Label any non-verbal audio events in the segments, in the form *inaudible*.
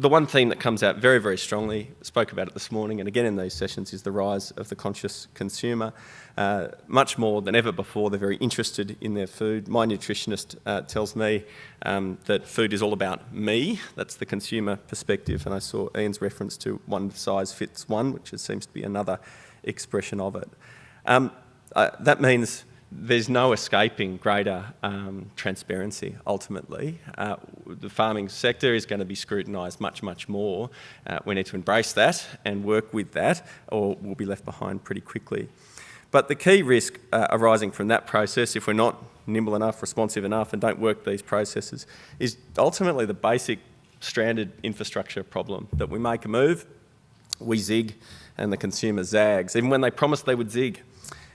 the one theme that comes out very, very strongly, spoke about it this morning and again in these sessions, is the rise of the conscious consumer. Uh, much more than ever before, they're very interested in their food. My nutritionist uh, tells me um, that food is all about me. That's the consumer perspective. And I saw Ian's reference to one size fits one, which seems to be another expression of it. Um, uh, that means there's no escaping greater um, transparency ultimately. Uh, the farming sector is going to be scrutinised much, much more. Uh, we need to embrace that and work with that or we'll be left behind pretty quickly. But the key risk uh, arising from that process, if we're not nimble enough, responsive enough and don't work these processes, is ultimately the basic stranded infrastructure problem that we make a move, we zig and the consumer zags, even when they promised they would zig.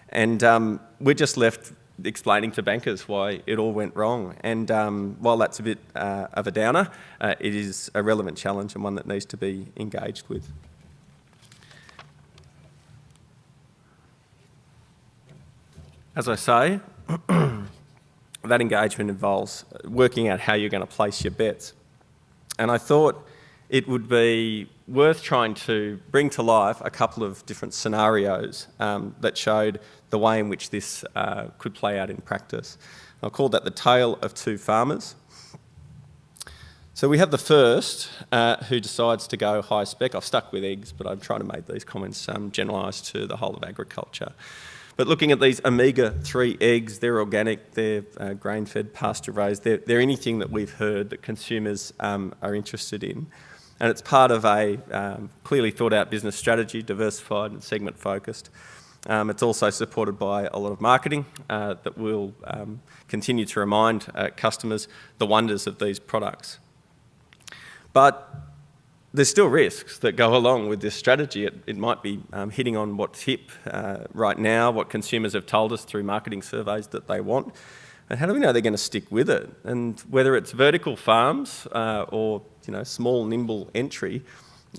And um, we're just left explaining to bankers why it all went wrong. And um, while that's a bit uh, of a downer, uh, it is a relevant challenge and one that needs to be engaged with. As I say, *clears throat* that engagement involves working out how you're going to place your bets. And I thought it would be worth trying to bring to life a couple of different scenarios um, that showed the way in which this uh, could play out in practice. I called that the tale of two farmers. So we have the first uh, who decides to go high spec. I've stuck with eggs, but I'm trying to make these comments um, generalised to the whole of agriculture. But looking at these omega-3 eggs, they're organic, they're uh, grain-fed, pasture-raised, they're, they're, anything that we've heard that consumers um, are interested in. And it's part of a um, clearly thought out business strategy, diversified and segment focused. Um, it's also supported by a lot of marketing uh, that will um, continue to remind uh, customers the wonders of these products. But there's still risks that go along with this strategy. It, it might be um, hitting on what's hip uh, right now, what consumers have told us through marketing surveys that they want. And how do we know they're going to stick with it? And whether it's vertical farms uh, or you know, small, nimble entry,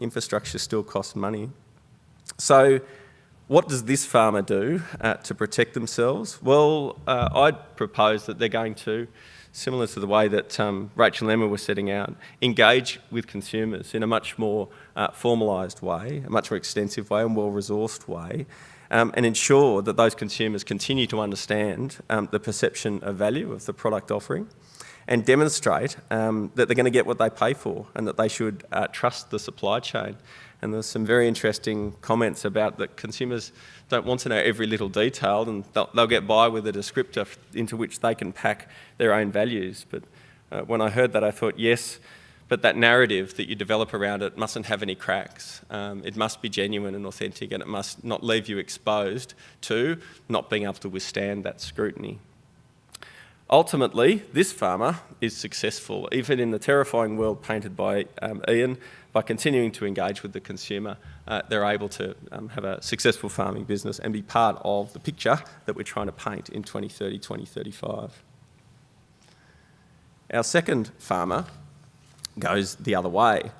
infrastructure still costs money. So what does this farmer do uh, to protect themselves? Well, uh, I'd propose that they're going to, similar to the way that um, Rachel and Emma were setting out, engage with consumers in a much more uh, formalised way, a much more extensive way and well-resourced way, um, and ensure that those consumers continue to understand um, the perception of value of the product offering and demonstrate um, that they're going to get what they pay for and that they should uh, trust the supply chain. And there's some very interesting comments about that consumers don't want to know every little detail and they'll, they'll get by with a descriptor into which they can pack their own values. But uh, when I heard that, I thought, yes, but that narrative that you develop around it mustn't have any cracks. Um, it must be genuine and authentic and it must not leave you exposed to not being able to withstand that scrutiny. Ultimately, this farmer is successful, even in the terrifying world painted by um, Ian, by continuing to engage with the consumer, uh, they're able to um, have a successful farming business and be part of the picture that we're trying to paint in 2030, 2035. Our second farmer goes the other way.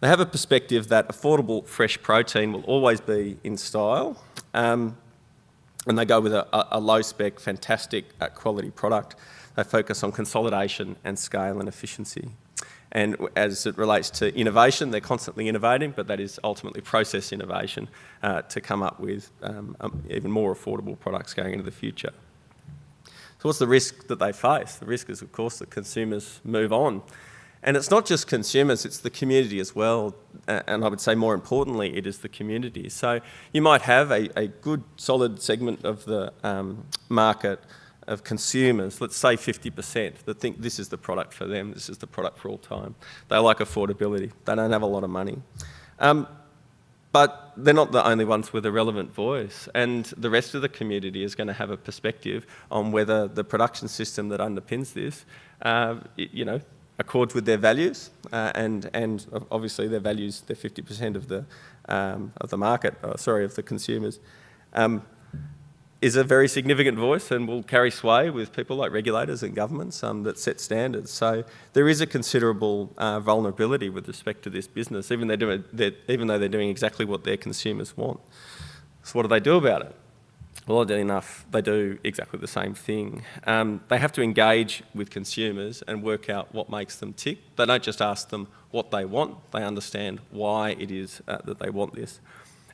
They have a perspective that affordable fresh protein will always be in style, um, and they go with a, a low spec, fantastic uh, quality product. They focus on consolidation and scale and efficiency. And as it relates to innovation, they're constantly innovating, but that is ultimately process innovation uh, to come up with um, um, even more affordable products going into the future. So what's the risk that they face? The risk is, of course, that consumers move on. And it's not just consumers, it's the community as well. And I would say more importantly, it is the community. So you might have a, a good solid segment of the um, market of consumers, let's say 50%, that think this is the product for them, this is the product for all time. They like affordability, they don't have a lot of money. Um, but they're not the only ones with a relevant voice and the rest of the community is going to have a perspective on whether the production system that underpins this, uh, you know, accords with their values, uh, and and obviously their values, they're 50% of the um, of the market, uh, sorry, of the consumers, um, is a very significant voice and will carry sway with people like regulators and governments um, that set standards. So there is a considerable uh, vulnerability with respect to this business, even, they're doing, they're, even though they're doing exactly what their consumers want. So what do they do about it? Well, oddly enough, they do exactly the same thing. Um, they have to engage with consumers and work out what makes them tick. They don't just ask them what they want, they understand why it is uh, that they want this.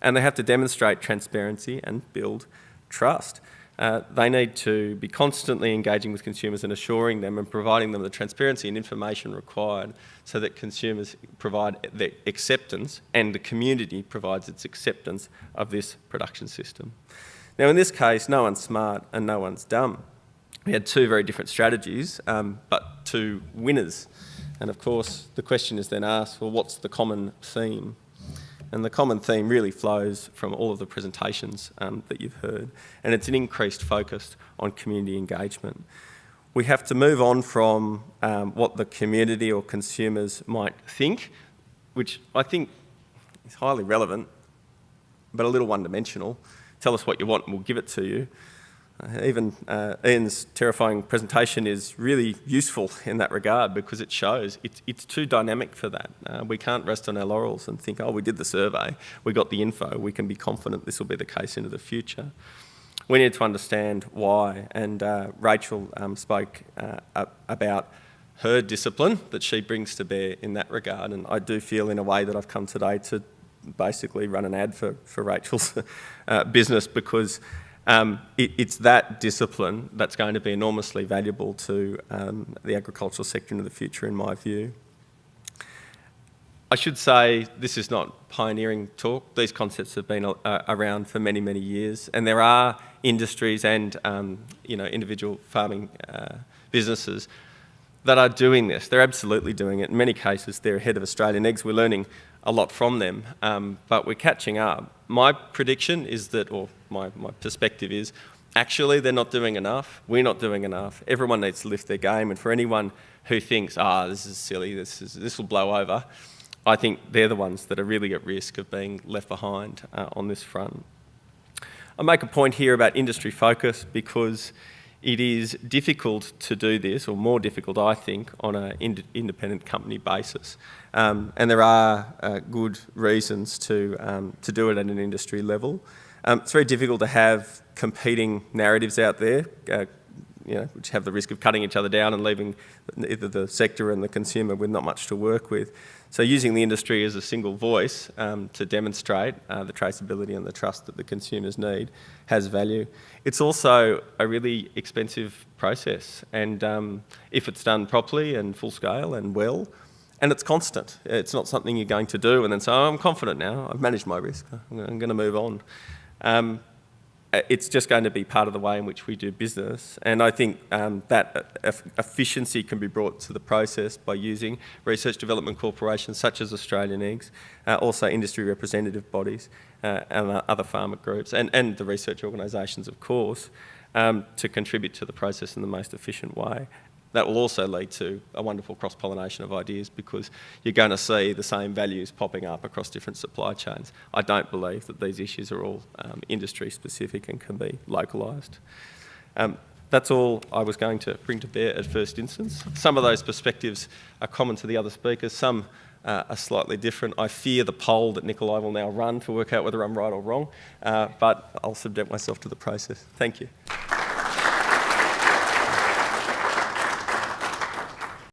And they have to demonstrate transparency and build trust. Uh, they need to be constantly engaging with consumers and assuring them and providing them the transparency and information required so that consumers provide their acceptance and the community provides its acceptance of this production system. Now in this case, no one's smart and no one's dumb. We had two very different strategies, um, but two winners. And of course, the question is then asked, well, what's the common theme? And the common theme really flows from all of the presentations um, that you've heard. And it's an increased focus on community engagement. We have to move on from um, what the community or consumers might think, which I think is highly relevant, but a little one-dimensional. Tell us what you want and we'll give it to you. Uh, even uh, Ian's terrifying presentation is really useful in that regard because it shows it's, it's too dynamic for that. Uh, we can't rest on our laurels and think, oh, we did the survey, we got the info, we can be confident this will be the case into the future. We need to understand why, and uh, Rachel um, spoke uh, about her discipline that she brings to bear in that regard, and I do feel in a way that I've come today to basically run an ad for, for Rachel's *laughs* uh, business because um, it, it's that discipline that's going to be enormously valuable to um, the agricultural sector in the future, in my view. I should say this is not pioneering talk. These concepts have been uh, around for many, many years, and there are industries and um, you know individual farming uh, businesses that are doing this. They're absolutely doing it. In many cases, they're ahead of Australian eggs. We're learning a lot from them, um, but we're catching up. My prediction is that, or my, my perspective is, actually they're not doing enough, we're not doing enough, everyone needs to lift their game, and for anyone who thinks, ah, oh, this is silly, this, is, this will blow over, I think they're the ones that are really at risk of being left behind uh, on this front. I make a point here about industry focus because it is difficult to do this, or more difficult, I think, on an ind independent company basis. Um, and there are uh, good reasons to, um, to do it at an industry level. Um, it's very difficult to have competing narratives out there, uh, you know, which have the risk of cutting each other down and leaving either the sector and the consumer with not much to work with. So using the industry as a single voice um, to demonstrate uh, the traceability and the trust that the consumers need has value. It's also a really expensive process and um, if it's done properly and full scale and well, and it's constant. It's not something you're going to do and then say, oh, I'm confident now, I've managed my risk, I'm going to move on. Um, it's just going to be part of the way in which we do business. And I think um, that efficiency can be brought to the process by using research development corporations such as Australian Eggs, uh, also industry representative bodies uh, and other farmer groups, and, and the research organisations, of course, um, to contribute to the process in the most efficient way that will also lead to a wonderful cross-pollination of ideas because you're going to see the same values popping up across different supply chains. I don't believe that these issues are all um, industry specific and can be localised. Um, that's all I was going to bring to bear at first instance. Some of those perspectives are common to the other speakers, some uh, are slightly different. I fear the poll that Nikolai will now run to work out whether I'm right or wrong, uh, but I'll subject myself to the process. Thank you.